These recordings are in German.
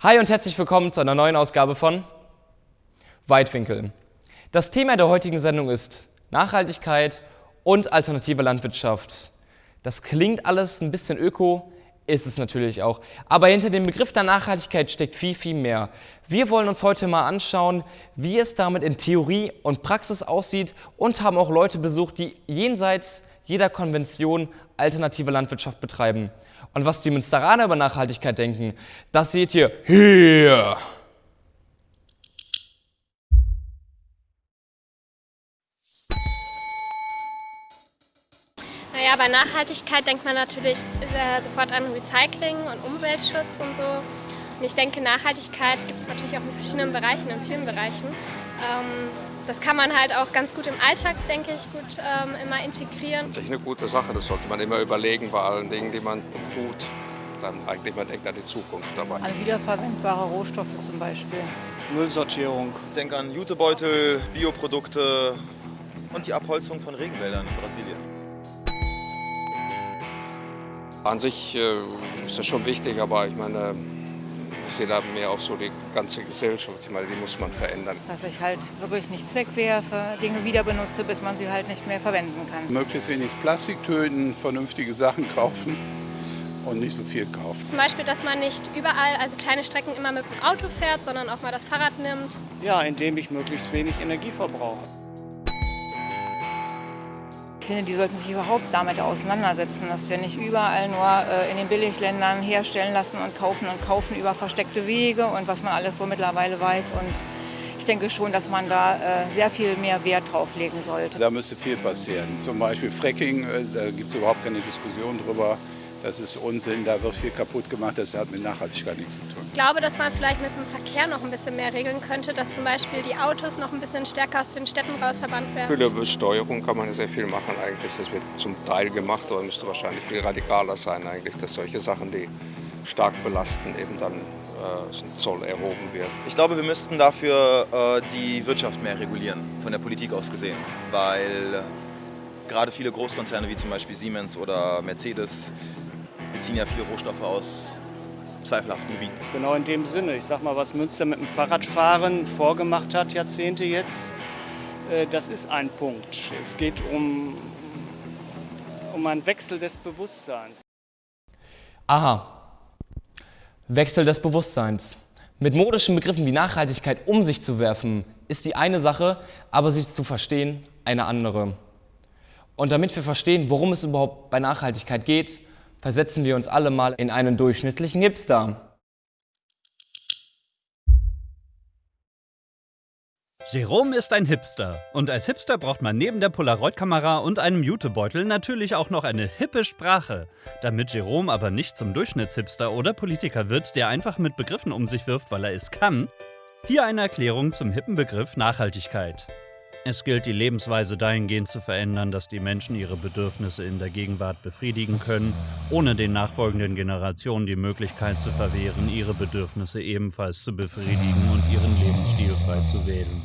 Hi und herzlich willkommen zu einer neuen Ausgabe von Weitwinkel. Das Thema der heutigen Sendung ist Nachhaltigkeit und alternative Landwirtschaft. Das klingt alles ein bisschen öko, ist es natürlich auch. Aber hinter dem Begriff der Nachhaltigkeit steckt viel, viel mehr. Wir wollen uns heute mal anschauen, wie es damit in Theorie und Praxis aussieht und haben auch Leute besucht, die jenseits jeder Konvention alternative Landwirtschaft betreiben. Und was die Münsteraner über Nachhaltigkeit denken, das seht ihr hier. Naja, bei Nachhaltigkeit denkt man natürlich äh, sofort an Recycling und Umweltschutz und so. Und ich denke, Nachhaltigkeit gibt es natürlich auch in verschiedenen Bereichen, in vielen Bereichen. Ähm, das kann man halt auch ganz gut im Alltag, denke ich, gut ähm, immer integrieren. Das ist eine gute Sache, das sollte man immer überlegen bei allen Dingen, die man tut. Dann eigentlich man denkt an die Zukunft dabei. An wiederverwendbare Rohstoffe zum Beispiel. Müllsortierung. Ich denke an Jutebeutel, Bioprodukte und die Abholzung von Regenwäldern in Brasilien. An sich äh, ist das schon wichtig, aber ich meine, ich sehe da mehr auch so die ganze Gesellschaft. Ich meine, die muss man verändern. Dass ich halt wirklich nichts wegwerfe, Dinge wieder benutze, bis man sie halt nicht mehr verwenden kann. Möglichst wenig Plastik töten, vernünftige Sachen kaufen und nicht so viel kaufen. Zum Beispiel, dass man nicht überall, also kleine Strecken immer mit dem Auto fährt, sondern auch mal das Fahrrad nimmt. Ja, indem ich möglichst wenig Energie verbrauche. Ich finde, die sollten sich überhaupt damit auseinandersetzen, dass wir nicht überall nur äh, in den Billigländern herstellen lassen und kaufen und kaufen über versteckte Wege und was man alles so mittlerweile weiß. Und ich denke schon, dass man da äh, sehr viel mehr Wert drauf legen sollte. Da müsste viel passieren. Zum Beispiel Fracking, äh, da gibt es überhaupt keine Diskussion drüber. Das ist Unsinn, da wird viel kaputt gemacht, das hat mit Nachhaltigkeit nichts zu tun. Ich glaube, dass man vielleicht mit dem Verkehr noch ein bisschen mehr regeln könnte, dass zum Beispiel die Autos noch ein bisschen stärker aus den Städten raus verbannt werden. Für die Besteuerung kann man sehr viel machen eigentlich. Das wird zum Teil gemacht, aber müsste wahrscheinlich viel radikaler sein eigentlich, dass solche Sachen, die stark belasten, eben dann äh, zum Zoll erhoben wird. Ich glaube, wir müssten dafür äh, die Wirtschaft mehr regulieren, von der Politik aus gesehen. Weil gerade viele Großkonzerne wie zum Beispiel Siemens oder Mercedes beziehen ja viele Rohstoffe aus zweifelhaften Gebieten. Genau in dem Sinne. Ich sag mal, was Münster mit dem Fahrradfahren vorgemacht hat, Jahrzehnte jetzt, äh, das ist ein Punkt. Es geht um, um einen Wechsel des Bewusstseins. Aha. Wechsel des Bewusstseins. Mit modischen Begriffen wie Nachhaltigkeit um sich zu werfen, ist die eine Sache, aber sie zu verstehen eine andere. Und damit wir verstehen, worum es überhaupt bei Nachhaltigkeit geht, versetzen wir uns alle mal in einen durchschnittlichen Hipster. Jerome ist ein Hipster. Und als Hipster braucht man neben der Polaroid-Kamera und einem Jutebeutel natürlich auch noch eine hippe Sprache. Damit Jerome aber nicht zum Durchschnittshipster oder Politiker wird, der einfach mit Begriffen um sich wirft, weil er es kann, hier eine Erklärung zum hippen Begriff Nachhaltigkeit. Es gilt, die Lebensweise dahingehend zu verändern, dass die Menschen ihre Bedürfnisse in der Gegenwart befriedigen können, ohne den nachfolgenden Generationen die Möglichkeit zu verwehren, ihre Bedürfnisse ebenfalls zu befriedigen und ihren Lebensstil frei zu wählen.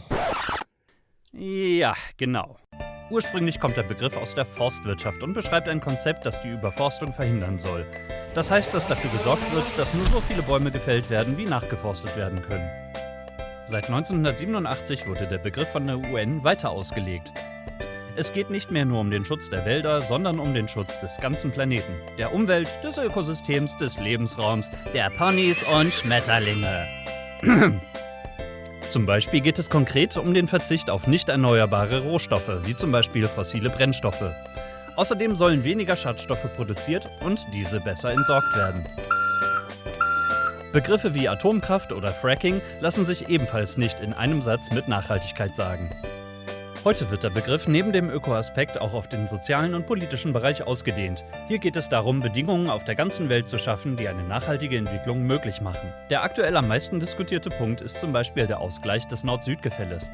Ja, genau. Ursprünglich kommt der Begriff aus der Forstwirtschaft und beschreibt ein Konzept, das die Überforstung verhindern soll. Das heißt, dass dafür gesorgt wird, dass nur so viele Bäume gefällt werden, wie nachgeforstet werden können. Seit 1987 wurde der Begriff von der UN weiter ausgelegt. Es geht nicht mehr nur um den Schutz der Wälder, sondern um den Schutz des ganzen Planeten, der Umwelt, des Ökosystems, des Lebensraums, der Ponys und Schmetterlinge. zum Beispiel geht es konkret um den Verzicht auf nicht erneuerbare Rohstoffe, wie zum Beispiel fossile Brennstoffe. Außerdem sollen weniger Schadstoffe produziert und diese besser entsorgt werden. Begriffe wie Atomkraft oder Fracking lassen sich ebenfalls nicht in einem Satz mit Nachhaltigkeit sagen. Heute wird der Begriff neben dem Ökoaspekt auch auf den sozialen und politischen Bereich ausgedehnt. Hier geht es darum, Bedingungen auf der ganzen Welt zu schaffen, die eine nachhaltige Entwicklung möglich machen. Der aktuell am meisten diskutierte Punkt ist zum Beispiel der Ausgleich des Nord-Süd-Gefälles.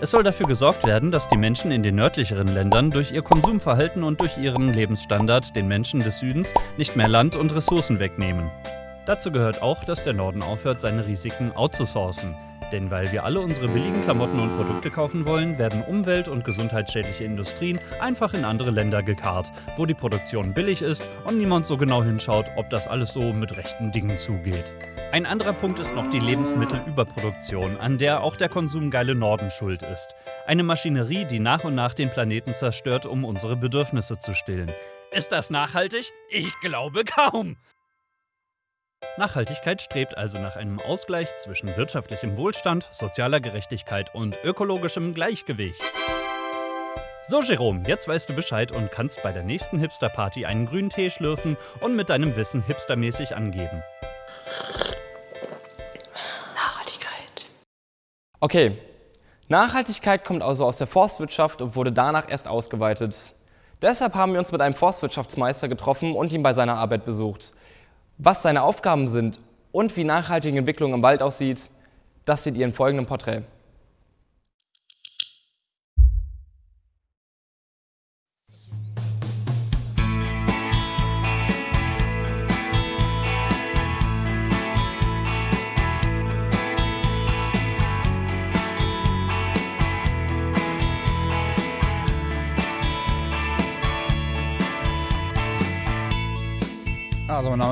Es soll dafür gesorgt werden, dass die Menschen in den nördlicheren Ländern durch ihr Konsumverhalten und durch ihren Lebensstandard den Menschen des Südens nicht mehr Land und Ressourcen wegnehmen. Dazu gehört auch, dass der Norden aufhört, seine Risiken outzusourcen. Denn weil wir alle unsere billigen Klamotten und Produkte kaufen wollen, werden umwelt- und gesundheitsschädliche Industrien einfach in andere Länder gekarrt, wo die Produktion billig ist und niemand so genau hinschaut, ob das alles so mit rechten Dingen zugeht. Ein anderer Punkt ist noch die Lebensmittelüberproduktion, an der auch der konsumgeile Norden schuld ist. Eine Maschinerie, die nach und nach den Planeten zerstört, um unsere Bedürfnisse zu stillen. Ist das nachhaltig? Ich glaube kaum. Nachhaltigkeit strebt also nach einem Ausgleich zwischen wirtschaftlichem Wohlstand, sozialer Gerechtigkeit und ökologischem Gleichgewicht. So, Jerome, jetzt weißt du Bescheid und kannst bei der nächsten Hipster-Party einen grünen Tee schlürfen und mit deinem Wissen hipstermäßig angeben. Nachhaltigkeit. Okay, Nachhaltigkeit kommt also aus der Forstwirtschaft und wurde danach erst ausgeweitet. Deshalb haben wir uns mit einem Forstwirtschaftsmeister getroffen und ihn bei seiner Arbeit besucht. Was seine Aufgaben sind und wie nachhaltige Entwicklung im Wald aussieht, das seht ihr im folgenden Porträt.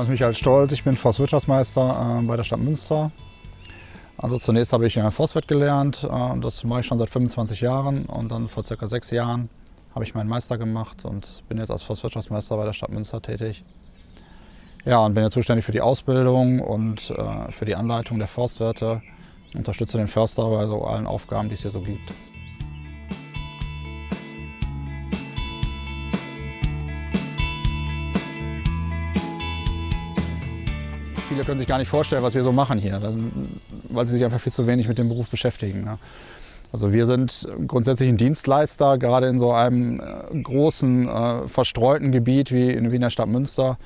Name ist Michael Stolz, ich bin Forstwirtschaftsmeister äh, bei der Stadt Münster. Also zunächst habe ich äh, Forstwirt gelernt, äh, das mache ich schon seit 25 Jahren und dann vor circa sechs Jahren habe ich meinen Meister gemacht und bin jetzt als Forstwirtschaftsmeister bei der Stadt Münster tätig. Ja, und bin jetzt zuständig für die Ausbildung und äh, für die Anleitung der Forstwirte, unterstütze den Förster bei so allen Aufgaben, die es hier so gibt. Viele können sich gar nicht vorstellen, was wir so machen hier, weil sie sich einfach viel zu wenig mit dem Beruf beschäftigen. Ne? Also wir sind grundsätzlich ein Dienstleister, gerade in so einem äh, großen, äh, verstreuten Gebiet wie in, wie in der Stadt Münster.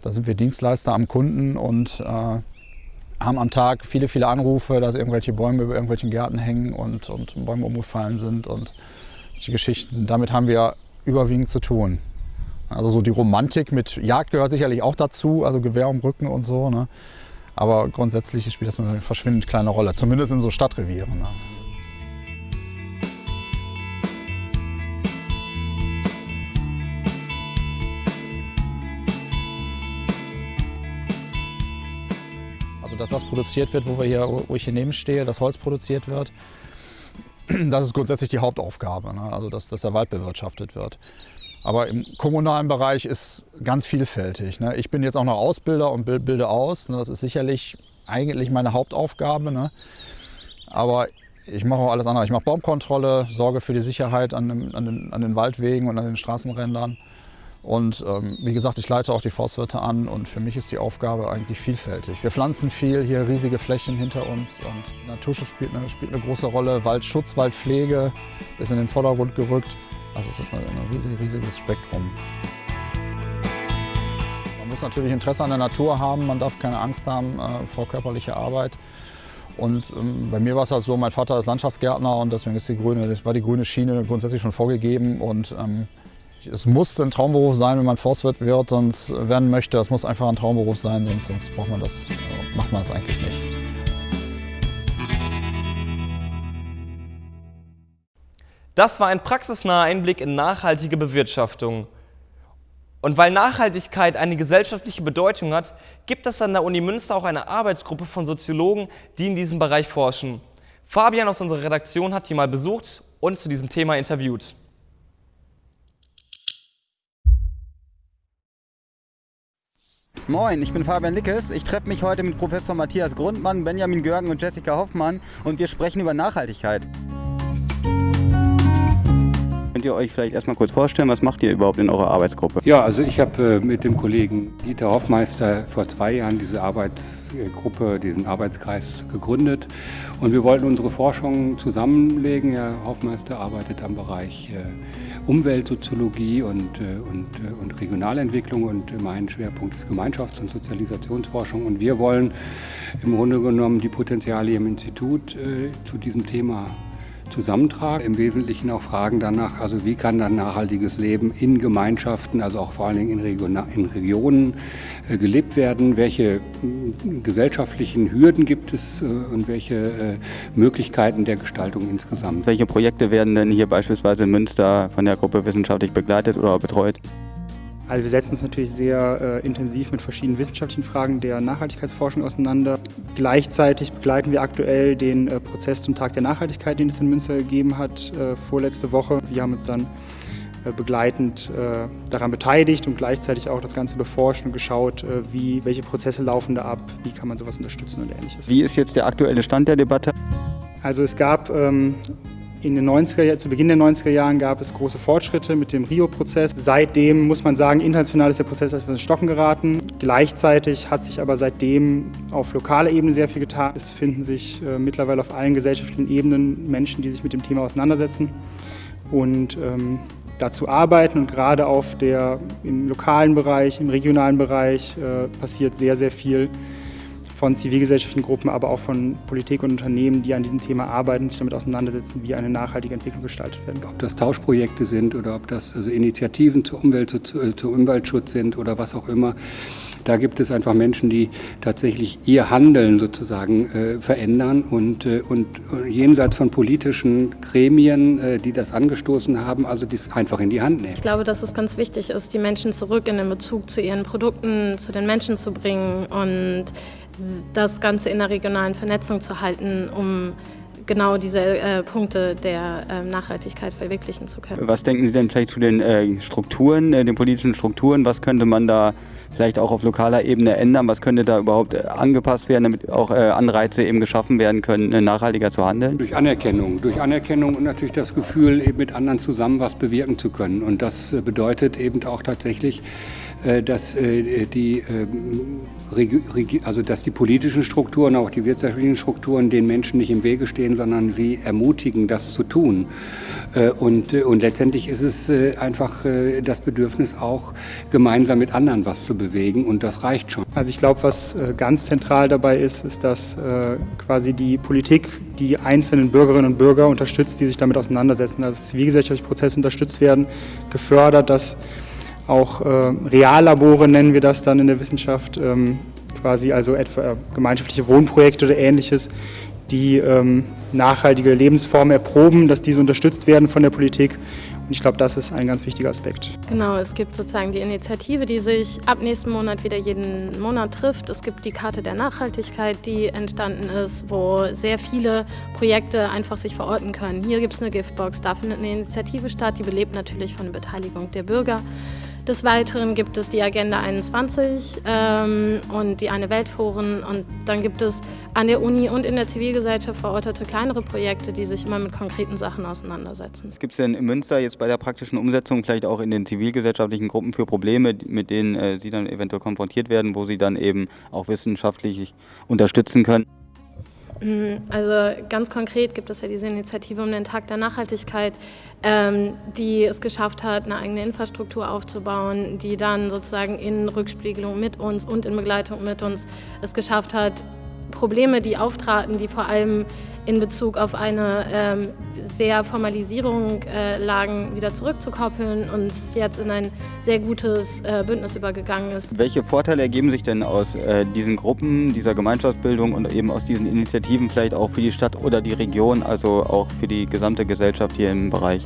Da sind wir Dienstleister am Kunden und äh, haben am Tag viele, viele Anrufe, dass irgendwelche Bäume über irgendwelchen Gärten hängen und, und Bäume umgefallen sind und solche Geschichten. Damit haben wir überwiegend zu tun. Also so die Romantik mit Jagd gehört sicherlich auch dazu, also Gewehr um Rücken und so. Ne? Aber grundsätzlich spielt das eine verschwindend kleine Rolle, zumindest in so Stadtrevieren. Ne? Also das, was produziert wird, wo, wir hier, wo ich hier neben stehe, das Holz produziert wird, das ist grundsätzlich die Hauptaufgabe, ne? also dass, dass der Wald bewirtschaftet wird. Aber im kommunalen Bereich ist ganz vielfältig. Ne? Ich bin jetzt auch noch Ausbilder und bilde aus. Ne? Das ist sicherlich eigentlich meine Hauptaufgabe. Ne? Aber ich mache auch alles andere. Ich mache Baumkontrolle, sorge für die Sicherheit an, dem, an, den, an den, Waldwegen und an den Straßenrändern. Und ähm, wie gesagt, ich leite auch die Forstwirte an und für mich ist die Aufgabe eigentlich vielfältig. Wir pflanzen viel, hier riesige Flächen hinter uns und Naturschutz spielt eine, spielt eine große Rolle. Waldschutz, Waldpflege ist in den Vordergrund gerückt. Also es ist ein, riesig, riesiges Spektrum. Man muss natürlich Interesse an der Natur haben, man darf keine Angst haben äh, vor körperlicher Arbeit. Und ähm, bei mir war es halt so, mein Vater ist Landschaftsgärtner und deswegen ist die grüne, war die grüne Schiene grundsätzlich schon vorgegeben. Und ähm, es muss ein Traumberuf sein, wenn man Forstwirt wird und werden möchte. Es muss einfach ein Traumberuf sein, sonst, sonst braucht man das, äh, macht man das eigentlich nicht. Das war ein praxisnaher Einblick in nachhaltige Bewirtschaftung. Und weil Nachhaltigkeit eine gesellschaftliche Bedeutung hat, gibt es an der Uni Münster auch eine Arbeitsgruppe von Soziologen, die in diesem Bereich forschen. Fabian aus unserer Redaktion hat die mal besucht und zu diesem Thema interviewt. Moin, ich bin Fabian Lickes. Ich treffe mich heute mit Professor Matthias Grundmann, Benjamin Görgen und Jessica Hoffmann und wir sprechen über Nachhaltigkeit. Könnt ihr euch vielleicht erstmal kurz vorstellen, was macht ihr überhaupt in eurer Arbeitsgruppe? Ja, also ich habe äh, mit dem Kollegen Dieter Hoffmeister vor zwei Jahren diese Arbeitsgruppe, diesen Arbeitskreis gegründet und wir wollten unsere Forschung zusammenlegen. Herr Hoffmeister arbeitet am Bereich äh, Umweltsoziologie und, äh, und, und Regionalentwicklung und mein Schwerpunkt ist Gemeinschafts- und Sozialisationsforschung und wir wollen im Grunde genommen die Potenziale im Institut zu diesem Thema zusammentragen. Im Wesentlichen auch Fragen danach, also wie kann dann nachhaltiges Leben in Gemeinschaften, also auch vor allen Dingen in, Region, in Regionen äh, gelebt werden, welche äh, gesellschaftlichen Hürden gibt es äh, und welche äh, Möglichkeiten der Gestaltung insgesamt. Welche Projekte werden denn hier beispielsweise in Münster von der Gruppe wissenschaftlich begleitet oder betreut? Also wir setzen uns natürlich sehr äh, intensiv mit verschiedenen wissenschaftlichen Fragen der Nachhaltigkeitsforschung auseinander. Gleichzeitig begleiten wir aktuell den äh, Prozess zum Tag der Nachhaltigkeit, den es in Münster gegeben hat, äh, vorletzte Woche. Wir haben uns dann äh, begleitend äh, daran beteiligt und gleichzeitig auch das Ganze beforscht und geschaut, äh, wie, welche Prozesse laufen da ab, wie kann man sowas unterstützen und ähnliches. Wie ist jetzt der aktuelle Stand der Debatte? Also es gab ähm, in den 90er, zu Beginn der 90er Jahren gab es große Fortschritte mit dem Rio-Prozess. Seitdem muss man sagen, international ist der Prozess etwas ins Stocken geraten. Gleichzeitig hat sich aber seitdem auf lokaler Ebene sehr viel getan. Es finden sich äh, mittlerweile auf allen gesellschaftlichen Ebenen Menschen, die sich mit dem Thema auseinandersetzen und ähm, dazu arbeiten. Und gerade auf der, im lokalen Bereich, im regionalen Bereich äh, passiert sehr, sehr viel von zivilgesellschaftlichen Gruppen, aber auch von Politik und Unternehmen, die an diesem Thema arbeiten, sich damit auseinandersetzen, wie eine nachhaltige Entwicklung gestaltet werden. Ob das Tauschprojekte sind oder ob das also Initiativen zur Umwelt, zu, zu Umweltschutz sind oder was auch immer. Da gibt es einfach Menschen, die tatsächlich ihr Handeln sozusagen äh, verändern und, äh, und jenseits von politischen Gremien, äh, die das angestoßen haben, also dies einfach in die Hand nehmen. Ich glaube, dass es ganz wichtig ist, die Menschen zurück in den Bezug zu ihren Produkten, zu den Menschen zu bringen und das Ganze in der regionalen Vernetzung zu halten, um genau diese äh, Punkte der äh, Nachhaltigkeit verwirklichen zu können. Was denken Sie denn vielleicht zu den äh, Strukturen, äh, den politischen Strukturen? Was könnte man da vielleicht auch auf lokaler Ebene ändern? Was könnte da überhaupt äh, angepasst werden, damit auch äh, Anreize eben geschaffen werden können, nachhaltiger zu handeln? Durch Anerkennung. Durch Anerkennung und natürlich das Gefühl, eben mit anderen zusammen was bewirken zu können. Und das bedeutet eben auch tatsächlich, dass die ähm, also dass die politischen Strukturen, auch die wirtschaftlichen Strukturen den Menschen nicht im Wege stehen, sondern sie ermutigen, das zu tun. Äh, und, äh, und letztendlich ist es äh, einfach das Bedürfnis auch, gemeinsam mit anderen was zu bewegen und das reicht schon. Also ich glaube, was ganz zentral dabei ist, ist, dass quasi die Politik die einzelnen Bürgerinnen und Bürger unterstützt, die sich damit auseinandersetzen, dass zivilgesellschaftliche Prozesse unterstützt werden, gefördert, dass auch äh, Reallabore nennen wir das dann in der Wissenschaft, ähm, quasi also etwa äh, gemeinschaftliche Wohnprojekte oder ähnliches, die ähm, nachhaltige Lebensformen erproben, dass diese unterstützt werden von der Politik. Und ich glaube, das ist ein ganz wichtiger Aspekt. Genau, es gibt sozusagen die Initiative, die sich ab nächsten Monat wieder jeden Monat trifft. Es gibt die Karte der Nachhaltigkeit, die entstanden ist, wo sehr viele Projekte einfach sich verorten können. Hier gibt es eine Giftbox, da findet eine Initiative statt, die belebt natürlich von der Beteiligung der Bürger. Des Weiteren gibt es die Agenda 21 ähm, und die Eine Weltforen und dann gibt es an der Uni und in der Zivilgesellschaft verortete kleinere Projekte, die sich immer mit konkreten Sachen auseinandersetzen. Was gibt es denn in Münster jetzt bei der praktischen Umsetzung, vielleicht auch in den zivilgesellschaftlichen Gruppen für Probleme, mit denen äh, Sie dann eventuell konfrontiert werden, wo Sie dann eben auch wissenschaftlich unterstützen können? Mhm, also ganz konkret gibt es ja diese Initiative um den Tag der Nachhaltigkeit, ähm, die es geschafft hat, eine eigene Infrastruktur aufzubauen, die dann sozusagen in Rückspiegelung mit uns und in Begleitung mit uns es geschafft hat, Probleme, die auftraten, die vor allem in Bezug auf eine ähm, sehr Formalisierung äh, lagen, wieder zurückzukoppeln und jetzt in ein sehr gutes äh, Bündnis übergegangen ist. Welche Vorteile ergeben sich denn aus äh, diesen Gruppen, dieser Gemeinschaftsbildung und eben aus diesen Initiativen vielleicht auch für die Stadt oder die Region, also auch für die gesamte Gesellschaft hier im Bereich?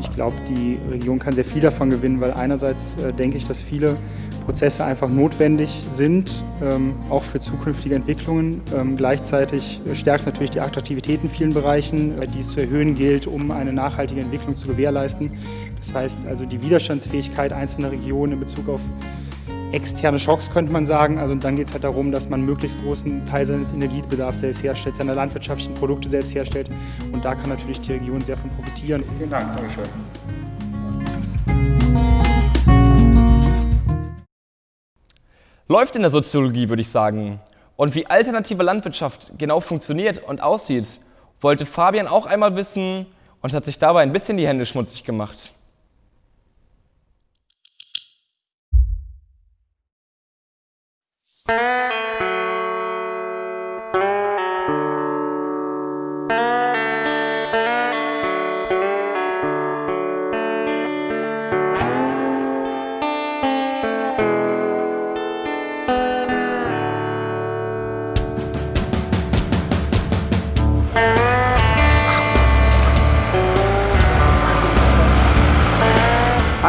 Ich glaube, die Region kann sehr viel davon gewinnen, weil einerseits äh, denke ich, dass viele Prozesse einfach notwendig sind, ähm, auch für zukünftige Entwicklungen. Ähm, gleichzeitig stärkt es natürlich die Attraktivität in vielen Bereichen, die es zu erhöhen gilt, um eine nachhaltige Entwicklung zu gewährleisten. Das heißt also die Widerstandsfähigkeit einzelner Regionen in Bezug auf externe Schocks, könnte man sagen. Also dann geht es halt darum, dass man möglichst großen Teil seines Energiebedarfs selbst herstellt, seine landwirtschaftlichen Produkte selbst herstellt. Und da kann natürlich die Region sehr von profitieren. Vielen Dank, Dankeschön. Läuft in der Soziologie, würde ich sagen. Und wie alternative Landwirtschaft genau funktioniert und aussieht, wollte Fabian auch einmal wissen und hat sich dabei ein bisschen die Hände schmutzig gemacht.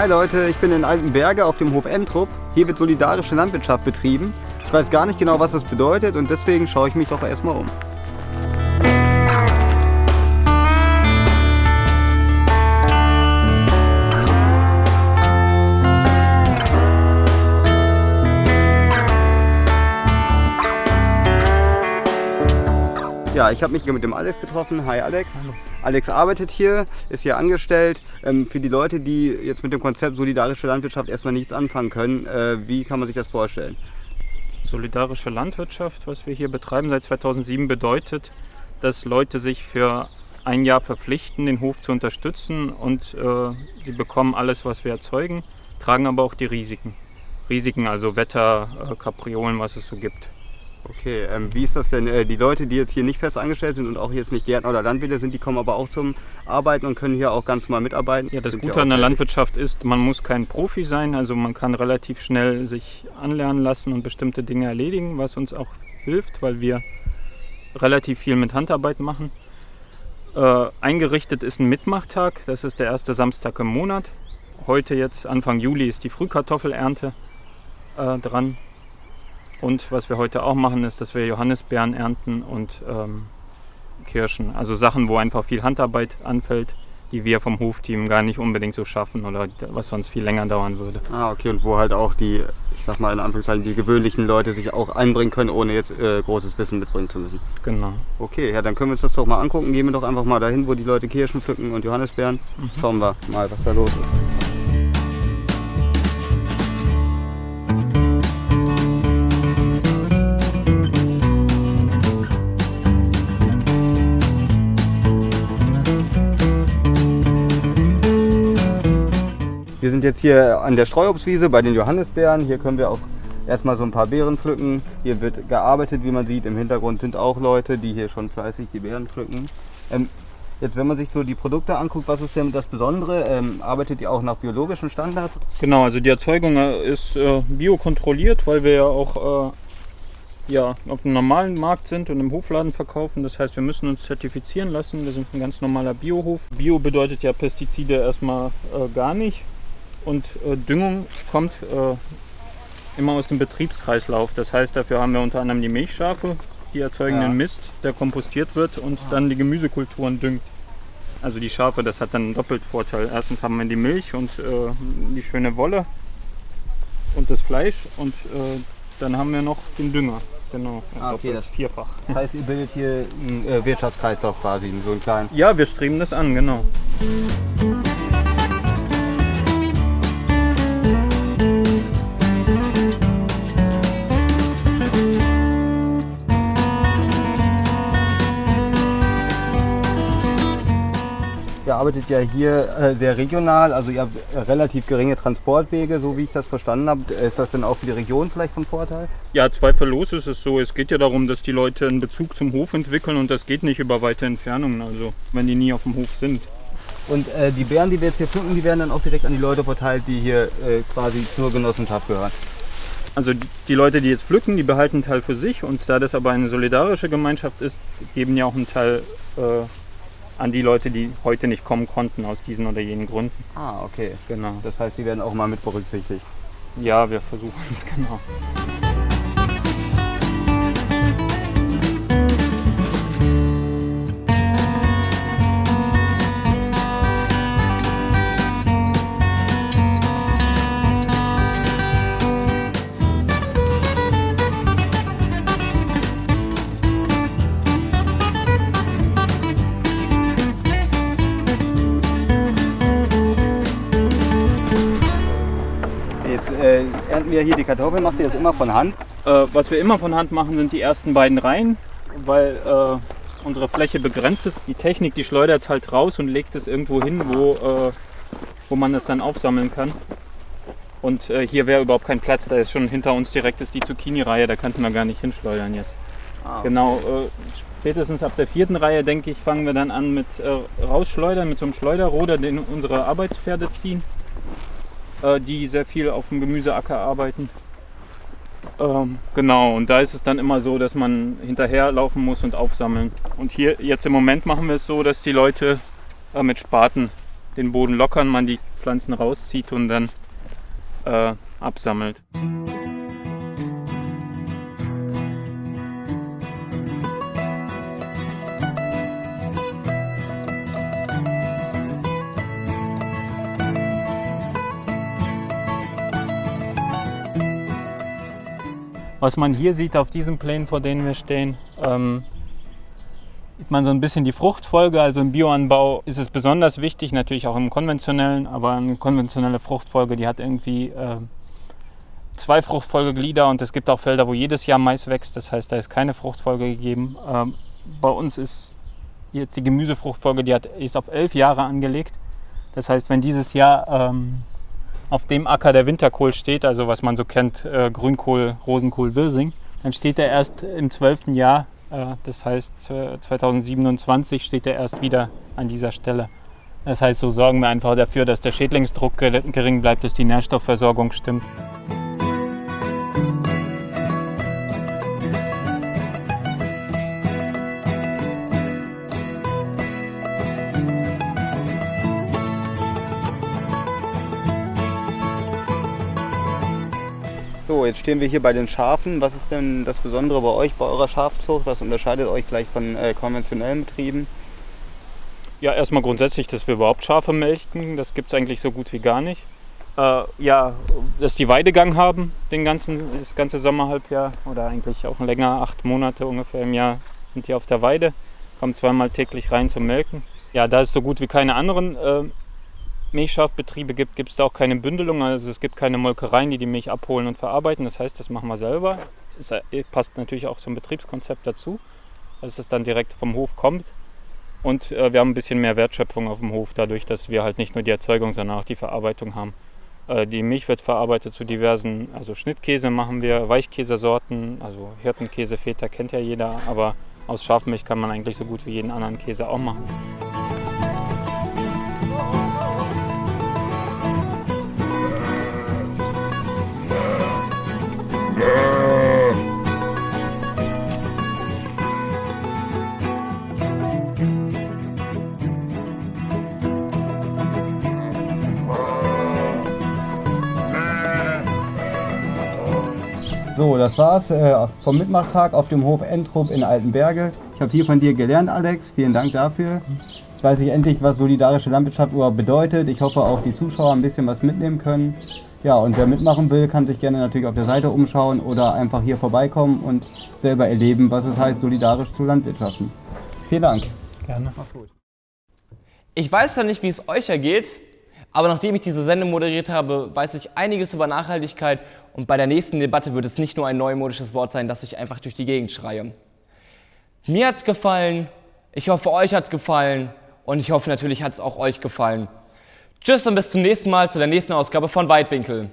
Hi Leute, ich bin in Altenberge auf dem Hof Entrup. Hier wird solidarische Landwirtschaft betrieben. Ich weiß gar nicht genau, was das bedeutet und deswegen schaue ich mich doch erstmal um. Ja, ich habe mich hier mit dem Alex getroffen. Hi Alex. Hallo. Alex arbeitet hier, ist hier angestellt. Ähm, für die Leute, die jetzt mit dem Konzept solidarische Landwirtschaft erstmal nichts anfangen können, äh, wie kann man sich das vorstellen? Solidarische Landwirtschaft, was wir hier betreiben seit 2007, bedeutet, dass Leute sich für ein Jahr verpflichten, den Hof zu unterstützen und äh, die bekommen alles, was wir erzeugen, tragen aber auch die Risiken. Risiken, also Wetter, äh, Kapriolen, was es so gibt. Okay, ähm, wie ist das denn? Äh, die Leute, die jetzt hier nicht fest angestellt sind und auch jetzt nicht Gärtner oder Landwirte sind, die kommen aber auch zum Arbeiten und können hier auch ganz normal mitarbeiten? Ja, das sind Gute an der Landwirtschaft ist, man muss kein Profi sein, also man kann relativ schnell sich anlernen lassen und bestimmte Dinge erledigen, was uns auch hilft, weil wir relativ viel mit Handarbeit machen. Äh, eingerichtet ist ein Mitmachtag, das ist der erste Samstag im Monat. Heute jetzt, Anfang Juli, ist die Frühkartoffelernte äh, dran. Und was wir heute auch machen, ist, dass wir Johannisbeeren ernten und ähm, Kirschen. Also Sachen, wo einfach viel Handarbeit anfällt, die wir vom Hofteam gar nicht unbedingt so schaffen oder was sonst viel länger dauern würde. Ah, okay. Und wo halt auch die, ich sag mal in Anführungszeichen, die gewöhnlichen Leute sich auch einbringen können, ohne jetzt äh, großes Wissen mitbringen zu müssen. Genau. Okay, ja, dann können wir uns das doch mal angucken. Gehen wir doch einfach mal dahin, wo die Leute Kirschen pflücken und Johannisbeeren. Mhm. Schauen wir mal, was da los ist. Wir sind jetzt hier an der Streuobstwiese bei den Johannisbeeren. Hier können wir auch erstmal so ein paar Beeren pflücken. Hier wird gearbeitet, wie man sieht. Im Hintergrund sind auch Leute, die hier schon fleißig die Beeren pflücken. Ähm, jetzt, wenn man sich so die Produkte anguckt, was ist denn das Besondere? Ähm, arbeitet ihr auch nach biologischen Standards? Genau, also die Erzeugung äh, ist äh, biokontrolliert, weil wir ja auch äh, ja, auf dem normalen Markt sind und im Hofladen verkaufen. Das heißt, wir müssen uns zertifizieren lassen. Wir sind ein ganz normaler Biohof. Bio bedeutet ja Pestizide erstmal äh, gar nicht. Und äh, Düngung kommt äh, immer aus dem Betriebskreislauf. Das heißt, dafür haben wir unter anderem die Milchschafe, die erzeugen ja. den Mist, der kompostiert wird und dann die Gemüsekulturen düngt. Also die Schafe, das hat dann einen doppelt Vorteil. Erstens haben wir die Milch und äh, die schöne Wolle und das Fleisch und äh, dann haben wir noch den Dünger. Genau, ah, okay, das vierfach. Das heißt, ihr bildet hier einen äh, Wirtschaftskreislauf quasi, so einen kleinen. Ja, wir streben das an, genau. Arbeitet ja hier äh, sehr regional, also ihr habt äh, relativ geringe Transportwege, so wie ich das verstanden habe. Ist das denn auch für die Region vielleicht von Vorteil? Ja, zweifellos ist es so. Es geht ja darum, dass die Leute einen Bezug zum Hof entwickeln und das geht nicht über weite Entfernungen, also wenn die nie auf dem Hof sind. Und äh, die Beeren, die wir jetzt hier pflücken, die werden dann auch direkt an die Leute verteilt, die hier äh, quasi zur Genossenschaft gehören. Also die Leute, die jetzt pflücken, die behalten einen Teil für sich und da das aber eine solidarische Gemeinschaft ist, geben ja auch einen Teil äh, an die Leute, die heute nicht kommen konnten aus diesen oder jenen Gründen. Ah, okay. Genau. Das heißt, die werden auch mal mit berücksichtigt. Ja, wir versuchen es genau. Ernten wir hier die Kartoffeln. Macht ihr das immer von Hand? Äh, was wir immer von Hand machen, sind die ersten beiden Reihen, weil äh, unsere Fläche begrenzt ist. Die Technik, die schleudert es halt raus und legt es irgendwo hin, wo, äh, wo man es dann aufsammeln kann. Und äh, hier wäre überhaupt kein Platz, da ist schon hinter uns direkt ist die Zucchini-Reihe, da könnten wir gar nicht hinschleudern jetzt. Ah, okay. Genau, äh, spätestens ab der vierten Reihe, denke ich, fangen wir dann an mit äh, Rausschleudern, mit so einem Schleuderroder, den unsere Arbeitspferde ziehen. Äh, die sehr viel auf dem Gemüseacker arbeiten. Ähm, genau, und da ist es dann immer so, dass man hinterherlaufen muss und aufsammeln. Und hier jetzt im Moment machen wir es so, dass die Leute äh, mit Spaten den Boden lockern, man die Pflanzen rauszieht und dann äh, absammelt. Was man hier sieht auf diesen Plänen, vor denen wir stehen, ähm, sieht man so ein bisschen die Fruchtfolge. Also im Bioanbau ist es besonders wichtig, natürlich auch im konventionellen, aber eine konventionelle Fruchtfolge, die hat irgendwie äh, zwei Fruchtfolgeglieder und es gibt auch Felder, wo jedes Jahr Mais wächst. Das heißt, da ist keine Fruchtfolge gegeben. Ähm, bei uns ist jetzt die Gemüsefruchtfolge, die hat, ist auf elf Jahre angelegt. Das heißt, wenn dieses Jahr ähm, auf dem Acker der Winterkohl steht, also was man so kennt, äh, Grünkohl, Rosenkohl, Wirsing, dann steht er erst im zwölften Jahr, äh, das heißt 2027 steht er erst wieder an dieser Stelle. Das heißt, so sorgen wir einfach dafür, dass der Schädlingsdruck gering bleibt, dass die Nährstoffversorgung stimmt. Jetzt stehen wir hier bei den Schafen. Was ist denn das Besondere bei euch, bei eurer Schafzucht? Was unterscheidet euch vielleicht von äh, konventionellen Betrieben? Ja, erstmal grundsätzlich, dass wir überhaupt Schafe melken. Das gibt es eigentlich so gut wie gar nicht. Äh, ja, dass die Weidegang haben, den ganzen, das ganze Sommerhalbjahr oder eigentlich auch länger, acht Monate ungefähr im Jahr sind die auf der Weide, kommen zweimal täglich rein zum Melken. Ja, da es so gut wie keine anderen äh, Milchschafbetriebe gibt, gibt es da auch keine Bündelung. Also es gibt keine Molkereien, die die Milch abholen und verarbeiten. Das heißt, das machen wir selber. Es äh, passt natürlich auch zum Betriebskonzept dazu, dass es dann direkt vom Hof kommt. Und äh, wir haben ein bisschen mehr Wertschöpfung auf dem Hof, dadurch, dass wir halt nicht nur die Erzeugung, sondern auch die Verarbeitung haben. Äh, die Milch wird verarbeitet zu diversen, also Schnittkäse machen wir, Weichkäsesorten, also Hirtenkäse, Feta kennt ja jeder, aber aus Schafmilch kann man eigentlich so gut wie jeden anderen Käse auch machen. So, das war's äh, vom Mitmachtag auf dem Hof Entrup in Altenberge. Ich habe viel von dir gelernt, Alex. Vielen Dank dafür. Jetzt weiß ich endlich, was solidarische Landwirtschaft überhaupt bedeutet. Ich hoffe, auch die Zuschauer ein bisschen was mitnehmen können. Ja, und wer mitmachen will, kann sich gerne natürlich auf der Seite umschauen oder einfach hier vorbeikommen und selber erleben, was es heißt, solidarisch zu landwirtschaften. Vielen Dank. Gerne. Mach's gut. Ich weiß zwar nicht, wie es euch ergeht, aber nachdem ich diese Sendung moderiert habe, weiß ich einiges über Nachhaltigkeit und bei der nächsten Debatte wird es nicht nur ein neumodisches Wort sein, das ich einfach durch die Gegend schreie. Mir hat es gefallen, ich hoffe, euch hat es gefallen und ich hoffe natürlich, hat es auch euch gefallen. Tschüss und bis zum nächsten Mal zu der nächsten Ausgabe von Weitwinkel.